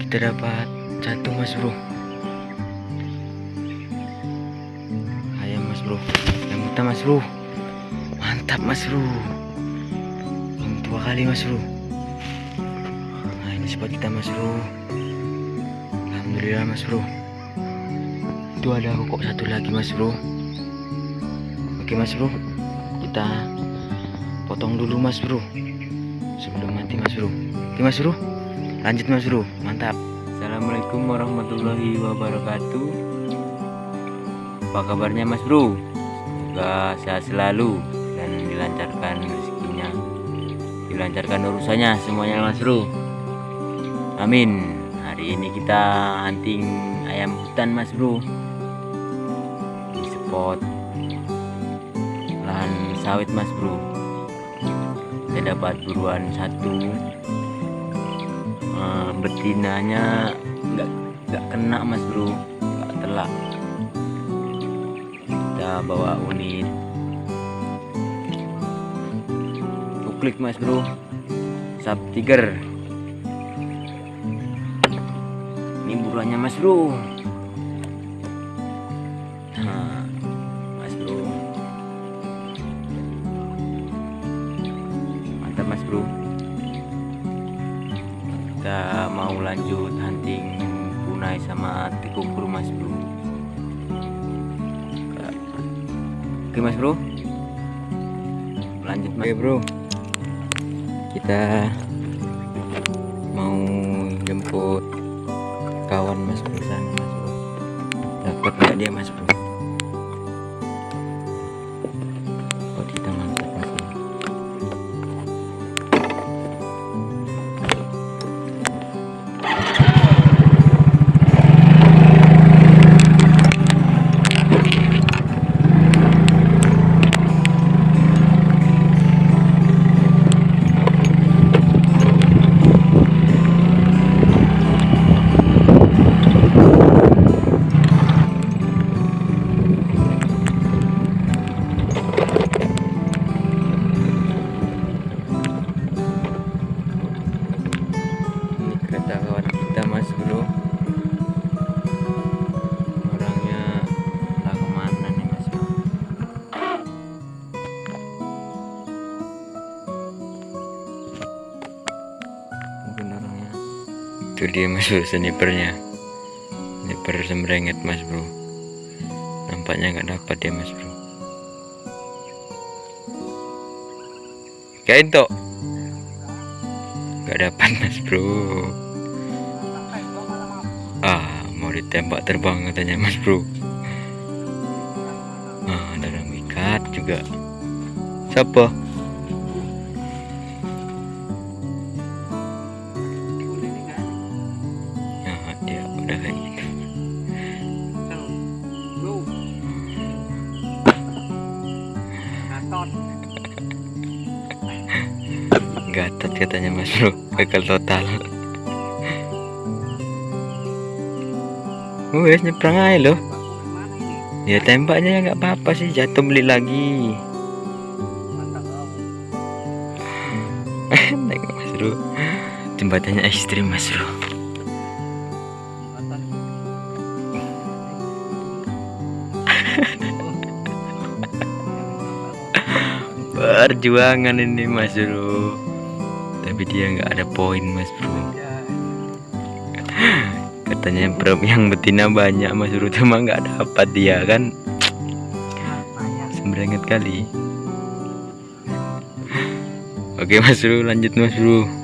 kita dapat satu mas bro ayam mas bro yang kita mas bro mantap mas bro yang tua kali mas bro nah ini spot kita mas bro Alhamdulillah mas bro itu ada kok satu lagi mas bro oke mas bro kita potong dulu mas bro sebelum mati mas bro. Oke mas bro. Lanjut mas bro. Mantap. Assalamualaikum warahmatullahi wabarakatuh. Apa kabarnya mas bro? Semoga sehat selalu dan dilancarkan rezekinya. Dilancarkan urusannya semuanya mas bro. Amin. Hari ini kita hunting ayam hutan mas bro. Di spot lahan sawit mas bro saya dapat buruan satu. Uh, betinanya nggak nggak kena mas bro. Nggak telak. Kita bawa unit. Klik mas bro. Sub tiger. Ini buruannya mas bro. Nah kita mau lanjut hunting punai sama tikukur mas bro. Oke mas bro. Lanjut mas. Bro. Kita mau jemput itu dia mas bro snipernya. Sniper semrenget mas bro. Nampaknya nggak dapat dia mas bro. Kain tok. Nggak dapat mas bro. Ah mau ditembak terbang katanya mas bro. Ah orang ikat juga. Siapa gatot katanya mas bro. Gagal total. Wes nyebrang aja loh. Ya tembaknya ya nggak apa-apa sih. Jatuh beli lagi. Naik mas bro. Jembatannya ekstrim mas bro. Perjuangan ini mas bro tapi dia nggak ada poin mas bro. Katanya bro yang betina banyak mas bro cuma nggak dapat dia kan? Semberenget kali. Oke mas bro lanjut mas bro